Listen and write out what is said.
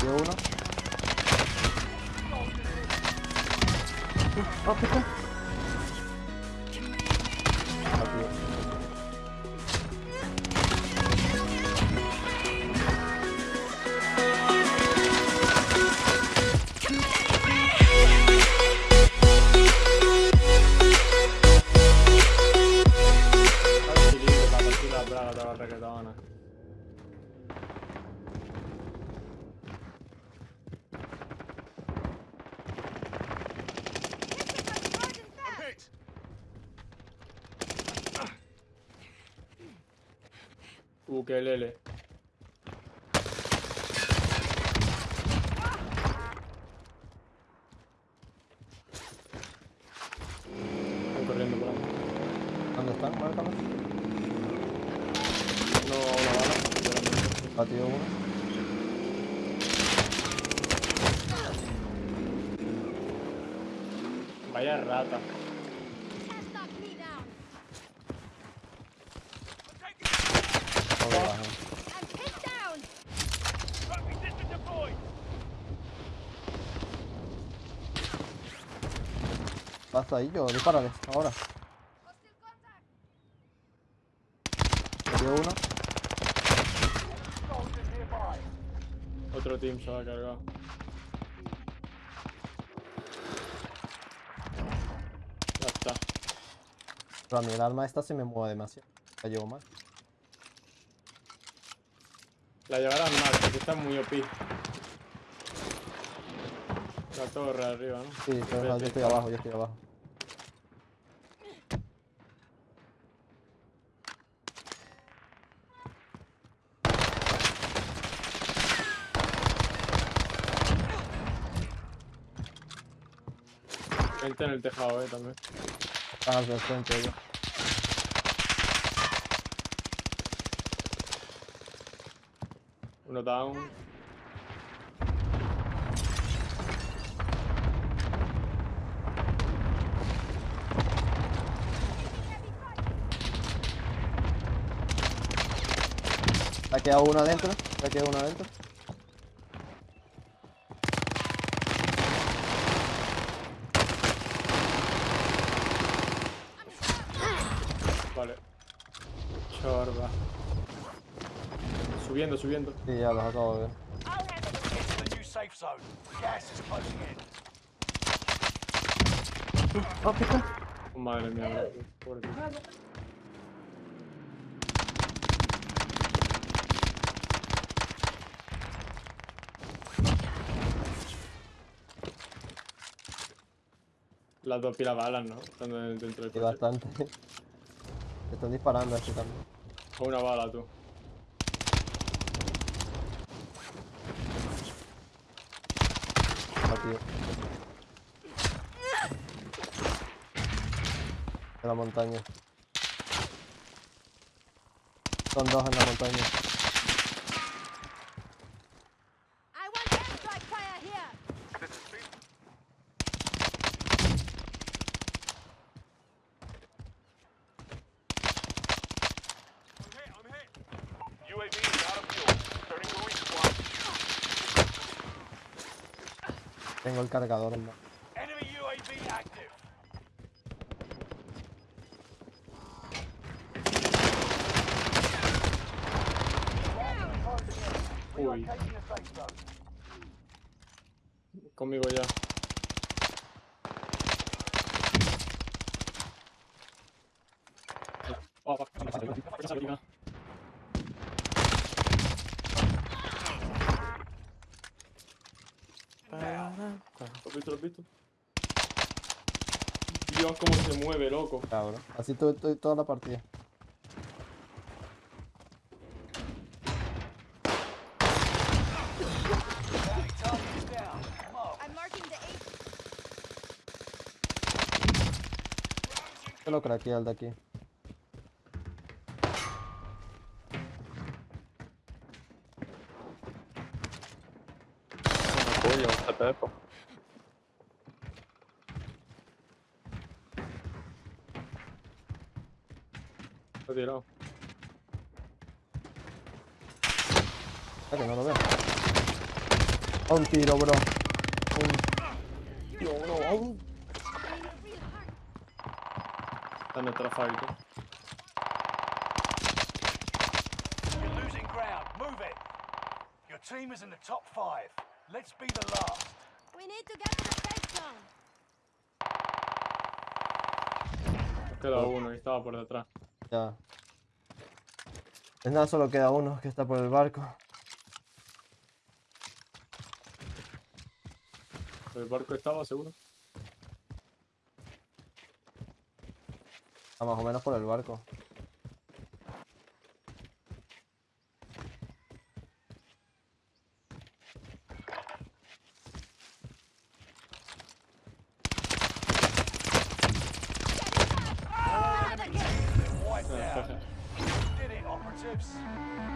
De uno. Oh, pico. Ukelele. Están corriendo por ahí. ¿Dónde están? Márcalos. No, una bala. Batido uno. Vaya rata. Basta ahí, yo, dispárale, ahora. Dio uno. Otro team se va a cargar. Ya está. Pero a mí el arma esta se me mueve demasiado. La llevo mal. La llevarán mal, porque está muy OP. La torre arriba, ¿no? Sí, pero no, yo estoy abajo, yo estoy abajo. Gente en el tejado, eh, también. Están hacia el frente ellos. Uno down. Ha quedado uno adentro. Ha quedado uno adentro. Vale. Chorba. Subiendo, subiendo. Sí, ya los acabo de ver. Madre mía. Pobre tío. Las dos pilas balas, ¿no? Están dentro del coche. bastante. Te están disparando aquí también. Una bala, tú. Batido. En la montaña. Son dos en la montaña. Tengo el cargador en. Uy, conmigo ya. Oh, has visto? ¿Lo has visto? Dios, cómo se mueve, loco. Cabrón. Así estoy, estoy toda la partida. Target is down. Mark. I'm marking the eight. Yo lo craqueé al de aquí. Coño, un Pepo. Lo tirado. Ah, que no lo veo. A un tiro, bro. Un tiro, bro. A un... Está en nuestra fábrica. You're losing ground. Move it. Your team is in the top five. Let's be the last. We need to get to the safe zone. Nos queda uno y estaba por detrás. Ya. Es nada, solo queda uno que está por el barco. El barco estaba seguro. Está más o menos por el barco. lives.